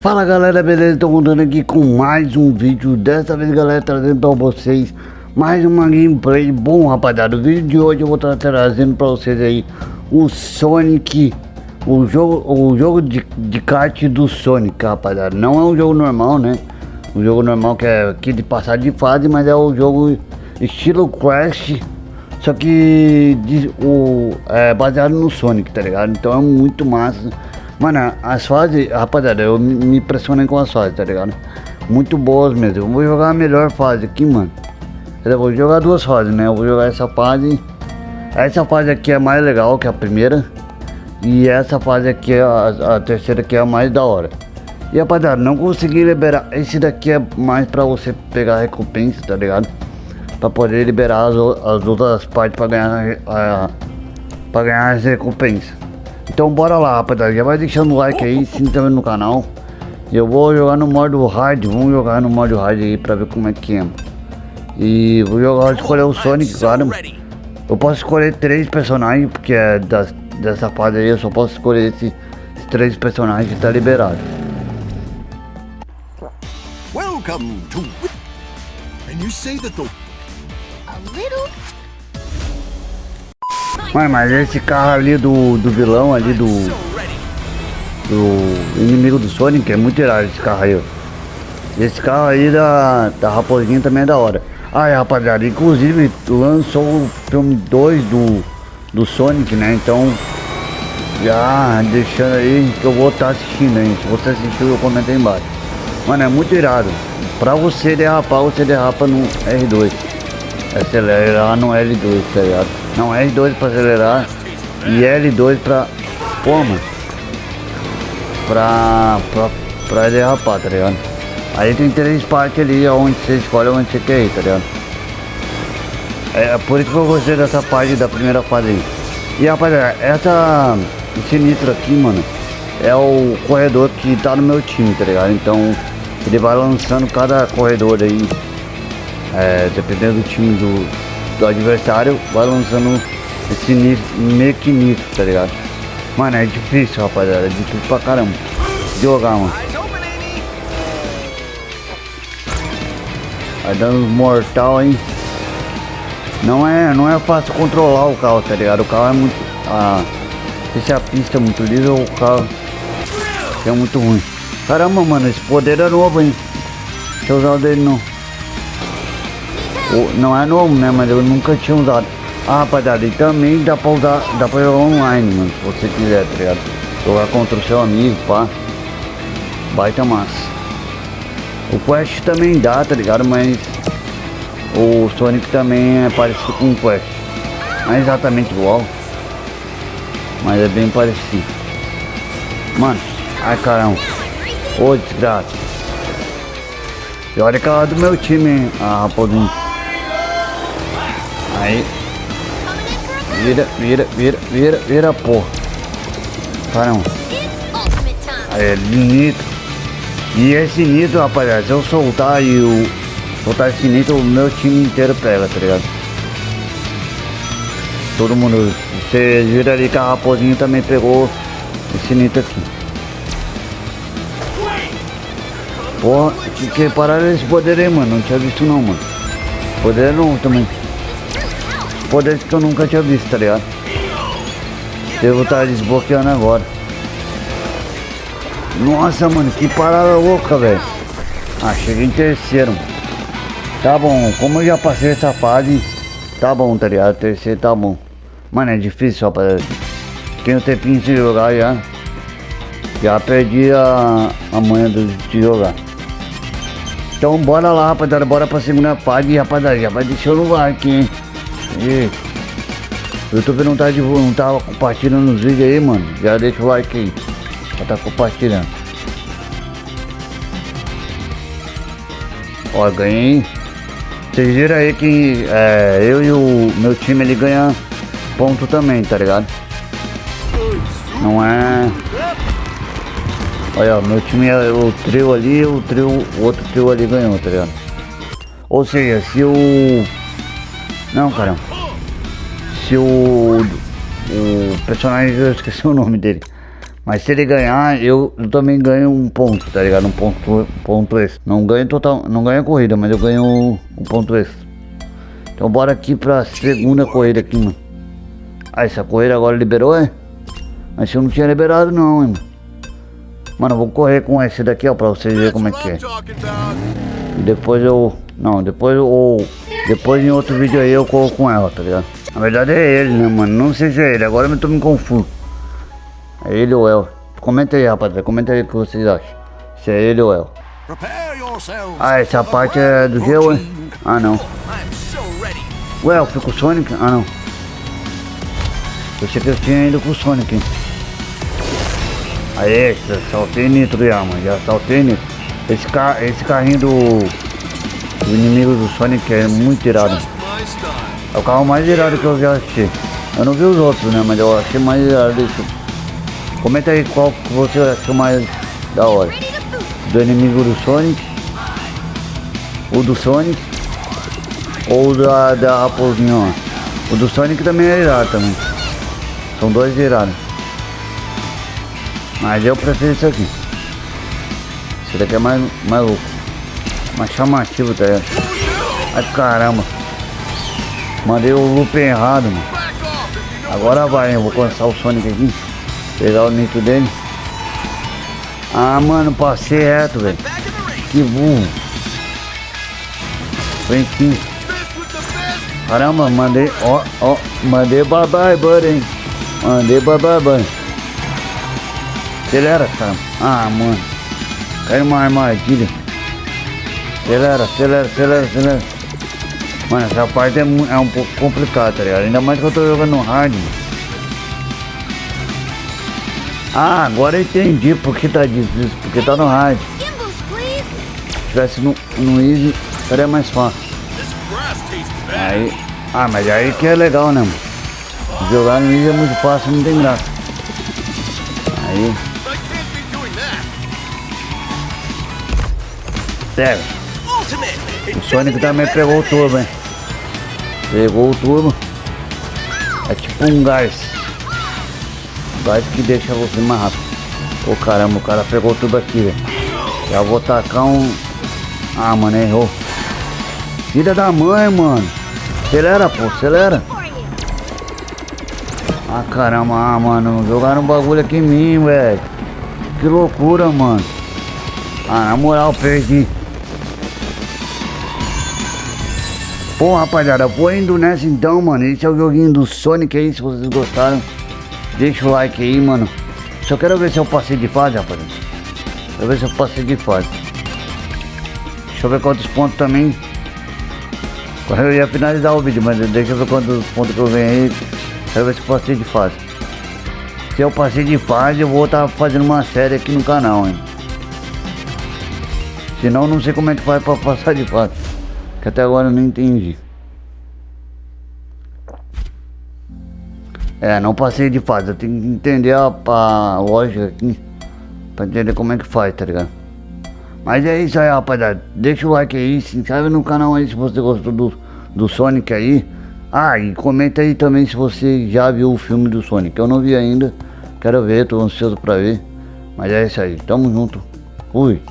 Fala galera, beleza? Estou contando aqui com mais um vídeo Dessa vez galera, trazendo para vocês Mais uma gameplay Bom rapaziada, o vídeo de hoje eu vou estar trazendo para vocês aí O Sonic O jogo, o jogo de, de kart do Sonic, rapaziada Não é um jogo normal, né? O jogo normal que é aqui de passar de fase Mas é o jogo estilo Crash Só que de, o, é baseado no Sonic, tá ligado? Então é muito massa Mano, as fases, rapaziada, eu me impressionei com as fases, tá ligado? Muito boas mesmo. Eu vou jogar a melhor fase aqui, mano. Eu vou jogar duas fases, né? Eu vou jogar essa fase. Essa fase aqui é mais legal que a primeira. E essa fase aqui, a, a terceira que é a mais da hora. E rapaziada, não consegui liberar. Esse daqui é mais pra você pegar recompensa, tá ligado? Pra poder liberar as, as outras partes pra ganhar, a, pra ganhar as recompensas. Então bora lá, rapaziada. Já vai deixando o like aí, se inscreve no canal. Eu vou jogar no modo hard, vamos jogar no modo hard aí pra ver como é que é. E vou jogar, escolher o Sonic, claro. Eu posso escolher três personagens, porque é das, dessa fase aí eu só posso escolher esses, esses três personagens que tá liberado. Welcome to And you say that the Mano, mas esse carro ali do, do vilão ali do. Do inimigo do Sonic é muito irado esse carro aí. Esse carro aí da, da raposinha também é da hora. Ah, rapaziada, inclusive lançou o filme 2 do, do Sonic, né? Então, já deixando aí que eu vou estar tá assistindo aí. Se você assistiu, eu comento aí embaixo. Mano, é muito irado. Pra você derrapar, você derrapa no R2. Acelerar no L2, tá ligado? Não, R2 para acelerar e L2 para como? Pra, pra, pra derrapar, tá ligado? Aí tem três partes ali onde você escolhe onde você quer ir, tá ligado? É por isso que eu gostei dessa parte da primeira fase aí. E rapaziada, essa, nitro aqui, mano, é o corredor que tá no meu time, tá ligado? Então ele vai lançando cada corredor aí, é, dependendo do time do, do adversário vai lançando esse meio que nitro, tá ligado? Mano, é difícil, rapaziada, é difícil pra caramba jogar, mano. Vai dando mortal, hein? Não é, não é fácil controlar o carro, tá ligado? O carro é muito... Ah, se a pista é muito lisa, o carro é muito ruim. Caramba, mano, esse poder é novo, hein? Deixa eu usar o dele não. Não é novo, né? Mas eu nunca tinha usado. Ah, rapaziada, e também dá pra usar, dá pra jogar online, mano, se você quiser, tá ligado? Jogar contra o seu amigo, pá. Baita massa. O Quest também dá, tá ligado? Mas o Sonic também é parecido com o Quest. Não é exatamente igual. Mas é bem parecido. Mano, ai caramba. Ô desgraça. E olha que ela é do meu time, a raposinha. Aí. Vira, vira, vira, vira, vira, porra. Caramba. Aí, é nitro. E esse nitro, rapaziada, se eu soltar e o. Soltar esse nitro, o meu time inteiro pega, tá ligado? Todo mundo. Você vira ali que a raposinha também pegou esse nitro aqui. Porra, que, que pararam esse poder aí, mano. Não tinha visto não, mano. Poder não também. Poder que eu nunca tinha visto, tá ligado? Devo estar desbloqueando agora. Nossa, mano, que parada louca, velho. Ah, cheguei em terceiro. Tá bom, como eu já passei essa fase, tá bom, tá ligado? Terceiro tá bom. Mano, é difícil, rapaziada. Um tempinho de jogar já. Já perdi a, a manha de jogar. Então bora lá, rapaziada. Bora pra segunda fase, rapaziada. Já vai deixando o like, hein? E o YouTube não tá, não tá compartilhando os vídeos aí, mano. Já deixa o like aí. Já tá compartilhando. Ó, ganhei. Vocês viram aí que é, eu e o meu time ele ganha ponto também, tá ligado? Não é. Olha, meu time é o trio ali, o trio, o outro trio ali ganhou, tá ligado? Ou seja, se o não, cara. Se o, o personagem, eu esqueci o nome dele. Mas se ele ganhar, eu, eu também ganho um ponto, tá ligado? Um ponto, ponto extra. Não ganho total, não ganho a corrida, mas eu ganho um, ponto extra. Então bora aqui pra segunda corrida aqui, mano. Ah, essa corrida agora liberou, é? Mas eu não tinha liberado não, hein, mano. Mano, eu vou correr com esse daqui, ó, pra vocês verem como é que é. E depois eu... Não, depois eu... Depois em outro vídeo aí eu corro com ela, tá ligado? Na verdade é ele, né, mano? Não sei se é ele, agora eu tô me confuso. É ele ou ela? Comenta aí, rapaziada, comenta aí o que vocês acham. Se é ele ou ela. Ah, essa parte é do gelo, hein? Ah, não. Ué, eu fui com o Sonic? Ah, não. Eu achei que eu tinha ido com o Sonic, hein? Aí, saltei nitro já, mano. Já saltei nitro. Esse, car esse carrinho do, do inimigo do Sonic é muito irado. É o carro mais irado que eu já assisti. Eu não vi os outros, né? Mas eu achei mais irado isso. Comenta aí qual que você achou mais da hora. Do inimigo do Sonic. O do Sonic. Ou da, da raposinha, ó. O do Sonic também é irado também. São dois irados. Mas eu prefiro isso aqui. Esse daqui é mais, mais louco. Mais chamativo, tá ligado? Ai caramba. Mandei o loop errado, mano. Agora vai, eu vou começar o Sonic aqui. Pegar o nitro dele. Ah, mano, passei reto, velho. Que burro. Vem aqui. Caramba, mandei, ó, ó, mandei bye bye, buddy. Mandei bye bye, buddy. Acelera, cara. Ah, mano. Caiu uma armadilha. Acelera, acelera, acelera, acelera. Mano, essa parte é, é um pouco complicada, tá ligado? Ainda mais que eu tô jogando no hard. Ah, agora eu entendi porque tá difícil. Porque tá no hard. Se tivesse no, no easy, seria mais fácil. Aí... Ah, mas aí que é legal, né, mano? Jogar no easy é muito fácil, não tem graça. Aí... Sério. O Sonic também pegou o turbo, hein? Pegou o turbo. É tipo um gás. Gás que deixa você mais rápido. Caramba, o cara pegou tudo aqui, velho. Já vou tacar um... Ah, mano, errou. Filha da mãe, mano. Acelera, pô, acelera. Ah, caramba, ah, mano. Jogaram um bagulho aqui em mim, velho. Que loucura, mano. Ah, na moral, perdi. Bom, rapaziada, vou indo nessa então, mano. Esse é o joguinho do Sonic aí, se vocês gostaram. Deixa o like aí, mano. Só quero ver se eu passei de fase, rapaziada. Quero ver se eu passei de fase. Deixa eu ver quantos pontos também. Eu ia finalizar o vídeo, mas deixa eu ver quantos pontos que eu aí. Quero ver se eu passei de fase. Se eu passei de fase, eu vou estar tá fazendo uma série aqui no canal, hein. Senão, não sei como é que faz pra passar de fase. Que até agora eu não entendi. É, não passei de fase. Eu tenho que entender a, a lógica aqui. Pra entender como é que faz, tá ligado? Mas é isso aí, rapaziada. Deixa o like aí, se inscreve no canal aí se você gostou do, do Sonic aí. Ah, e comenta aí também se você já viu o filme do Sonic. Eu não vi ainda. Quero ver, tô ansioso pra ver. Mas é isso aí. Tamo junto. Fui.